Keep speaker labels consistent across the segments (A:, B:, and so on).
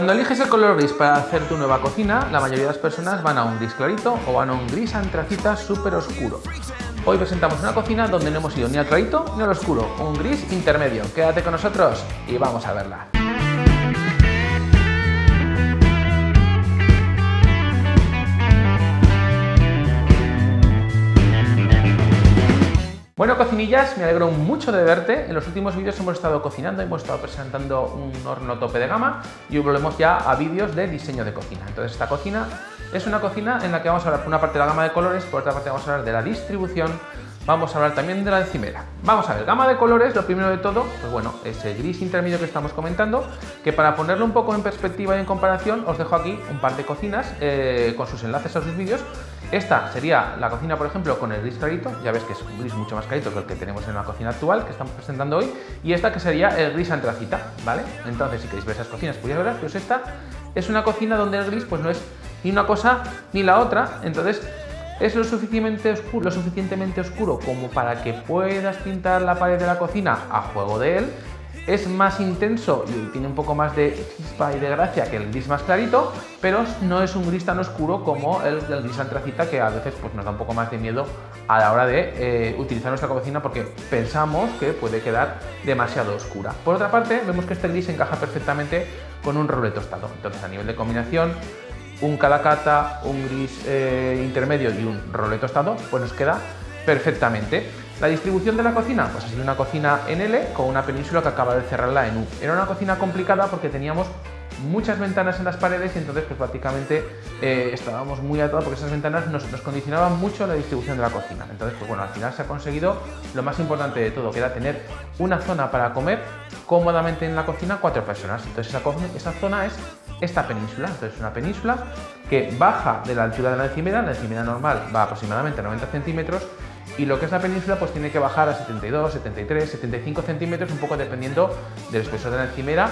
A: Cuando eliges el color gris para hacer tu nueva cocina, la mayoría de las personas van a un gris clarito o van a un gris antracita súper oscuro. Hoy presentamos una cocina donde no hemos ido ni al clarito ni al oscuro, un gris intermedio. Quédate con nosotros y vamos a verla. Bueno, cocinillas, me alegro mucho de verte. En los últimos vídeos hemos estado cocinando, hemos estado presentando un horno tope de gama y volvemos ya a vídeos de diseño de cocina. Entonces, esta cocina es una cocina en la que vamos a hablar por una parte de la gama de colores, por otra parte vamos a hablar de la distribución, vamos a hablar también de la encimera. Vamos a ver, gama de colores, lo primero de todo, pues bueno, ese gris intermedio que estamos comentando, que para ponerlo un poco en perspectiva y en comparación, os dejo aquí un par de cocinas eh, con sus enlaces a sus vídeos esta sería la cocina, por ejemplo, con el gris clarito, ya ves que es un gris mucho más clarito que el que tenemos en la cocina actual, que estamos presentando hoy, y esta que sería el gris antracita, ¿vale? Entonces, si queréis ver esas cocinas, podéis ver, pues esta es una cocina donde el gris pues no es ni una cosa ni la otra, entonces es lo suficientemente oscuro, lo suficientemente oscuro como para que puedas pintar la pared de la cocina a juego de él, es más intenso y tiene un poco más de chispa y de gracia que el gris más clarito, pero no es un gris tan oscuro como el, gris antracita que a veces pues, nos da un poco más de miedo a la hora de eh, utilizar nuestra cocina porque pensamos que puede quedar demasiado oscura. Por otra parte, vemos que este gris encaja perfectamente con un roble tostado. Entonces, a nivel de combinación, un calacata, un gris eh, intermedio y un roble tostado, pues nos queda perfectamente. La distribución de la cocina, pues ha sido una cocina en L con una península que acaba de cerrarla en U. Era una cocina complicada porque teníamos muchas ventanas en las paredes y entonces pues prácticamente eh, estábamos muy atados porque esas ventanas nos, condicionaban mucho la distribución de la cocina. Entonces pues bueno, al final se ha conseguido lo más importante de todo, que era tener una zona para comer cómodamente en la cocina cuatro personas. Entonces esa, esa zona es esta península. Entonces es una península que baja de la altura de la encimera, la encimera normal va aproximadamente a 90 centímetros y lo que es la península pues tiene que bajar a 72, 73, 75 centímetros, un poco dependiendo del espesor de la encimera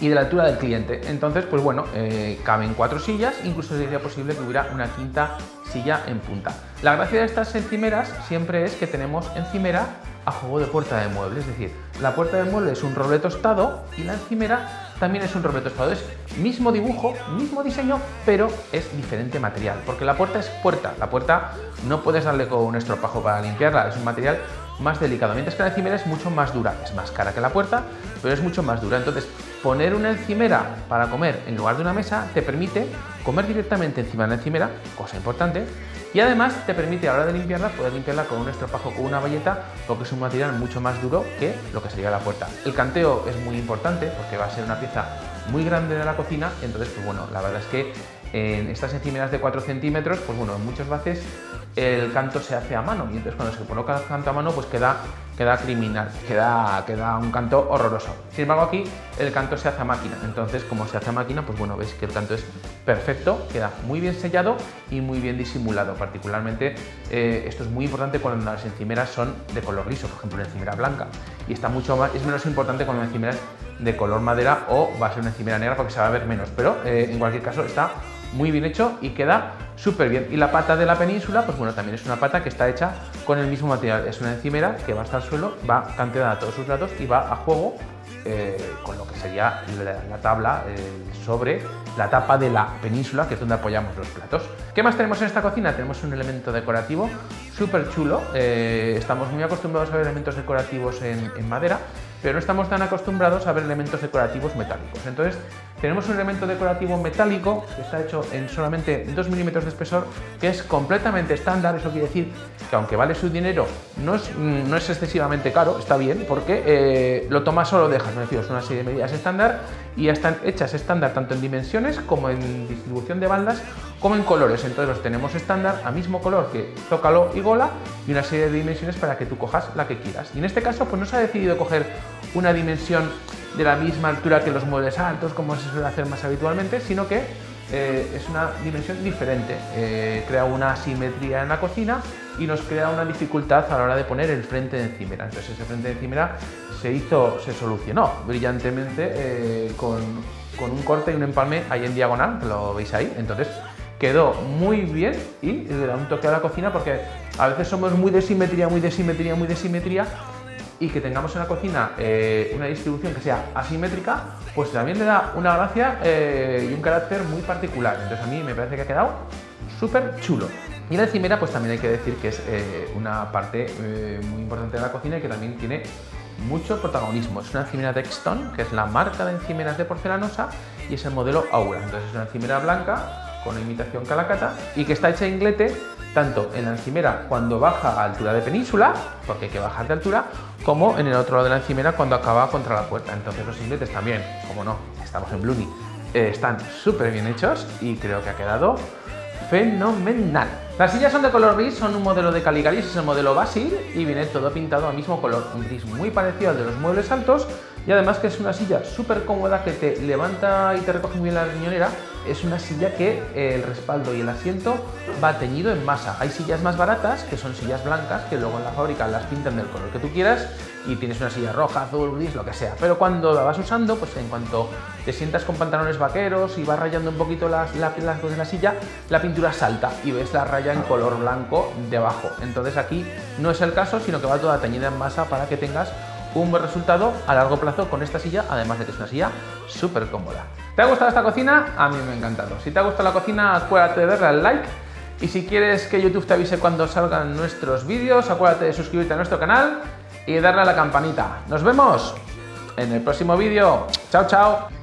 A: y de la altura del cliente. Entonces, pues bueno, eh, caben cuatro sillas, incluso sería posible que hubiera una quinta silla en punta. La gracia de estas encimeras siempre es que tenemos encimera a juego de puerta de mueble, es decir, la puerta de mueble es un roble tostado y la encimera también es un roble tostado. Es mismo dibujo, mismo diseño, pero es diferente material, porque la puerta es puerta. La puerta no puedes darle con un estropajo para limpiarla, es un material más delicado, mientras que la encimera es mucho más dura, es más cara que la puerta, pero es mucho más dura. Entonces, poner una encimera para comer en lugar de una mesa te permite comer directamente encima de la encimera, cosa importante, y además te permite a la hora de limpiarla poder limpiarla con un estropajo con una valleta porque es un material mucho más duro que lo que sería la puerta. El canteo es muy importante porque va a ser una pieza muy grande de la cocina, entonces pues bueno, la verdad es que en estas encimeras de 4 centímetros, pues bueno, en muchas veces el canto se hace a mano y entonces cuando se coloca el canto a mano pues queda, queda criminal, queda, queda un canto horroroso. Sin embargo aquí el canto se hace a máquina, entonces como se hace a máquina pues bueno, veis que el canto es perfecto, queda muy bien sellado y muy bien disimulado, particularmente eh, esto es muy importante cuando las encimeras son de color gris por ejemplo una encimera blanca. Y está mucho más, es menos importante cuando una encimera es de color madera o va a ser una encimera negra porque se va a ver menos, pero eh, en cualquier caso está muy bien hecho y queda súper bien. Y la pata de la península, pues bueno, también es una pata que está hecha con el mismo material. Es una encimera que va hasta el suelo, va canteada a todos sus lados y va a juego eh, con lo que sería la, tabla sobre la tapa de la península, que es donde apoyamos los platos. ¿Qué más tenemos en esta cocina? Tenemos un elemento decorativo súper chulo. Eh, estamos muy acostumbrados a ver elementos decorativos en madera, pero no estamos tan acostumbrados a ver elementos decorativos metálicos. Entonces, tenemos un elemento decorativo metálico que está hecho en solamente 2 milímetros de espesor, que es completamente estándar, eso quiere decir que aunque vale su dinero, no es, no es excesivamente caro, está bien, porque eh, lo tomas o lo dejas, refiero, es una serie de medidas estándar y están hechas estándar tanto en dimensiones como en distribución de bandas, como en colores, entonces los tenemos estándar a mismo color que tócalo y gola y una serie de dimensiones para que tú cojas la que quieras. Y en este caso pues no se ha decidido coger una dimensión de la misma altura que los muebles altos, como se suele hacer más habitualmente, sino que eh, es una dimensión diferente. Eh, crea una asimetría en la cocina y nos crea una dificultad a la hora de poner el frente de encimera. Entonces ese frente de encimera se hizo, se solucionó brillantemente eh, con, con, un corte y un empalme ahí en diagonal, lo veis ahí. Entonces quedó muy bien y le da un toque a la cocina porque a veces somos muy de simetría, muy de simetría, muy de simetría y que tengamos en la cocina eh, una distribución que sea asimétrica, pues también le da una gracia eh, y un carácter muy particular. Entonces a mí me parece que ha quedado súper chulo. Y la encimera pues también hay que decir que es eh, una parte muy importante de la cocina y que también tiene mucho protagonismo. Es una encimera Dexton, que es la marca de encimeras de porcelanosa y es el modelo Aura. Entonces es una encimera blanca con imitación calacata y que está hecha en inglete tanto en la encimera cuando baja a altura de península, porque hay que bajar de altura, como en el otro lado de la encimera cuando acaba contra la puerta. Entonces los ingletes también, como no, estamos en Bluni, eh, están súper bien hechos y creo que ha quedado fenomenal. Las sillas son de color gris, son un modelo de Caligaris, es el modelo Basil y viene todo pintado al mismo color, un gris muy parecido al de los muebles altos y además que es una silla súper cómoda que te levanta y te recoge bien la riñonera. Es una silla que el respaldo y el asiento va teñido en masa. Hay sillas más baratas, que son sillas blancas, que luego en la fábrica las pintan del color que tú quieras y tienes una silla roja, azul, gris, lo que sea. Pero cuando la vas usando, pues en cuanto te sientas con pantalones vaqueros y vas rayando un poquito las, las, las de la silla, la pintura salta y ves la raya en color blanco debajo. Entonces aquí no es el caso, sino que va toda teñida en masa para que tengas un buen resultado a largo plazo con esta silla, además de que es una silla súper cómoda. ¿Te ha gustado esta cocina? A mí me ha encantado. Si te ha gustado la cocina, acuérdate de darle al like. Y si quieres que YouTube te avise cuando salgan nuestros vídeos, acuérdate de suscribirte a nuestro canal y darle a la campanita. ¡Nos vemos en el próximo vídeo! ¡Chao, chao!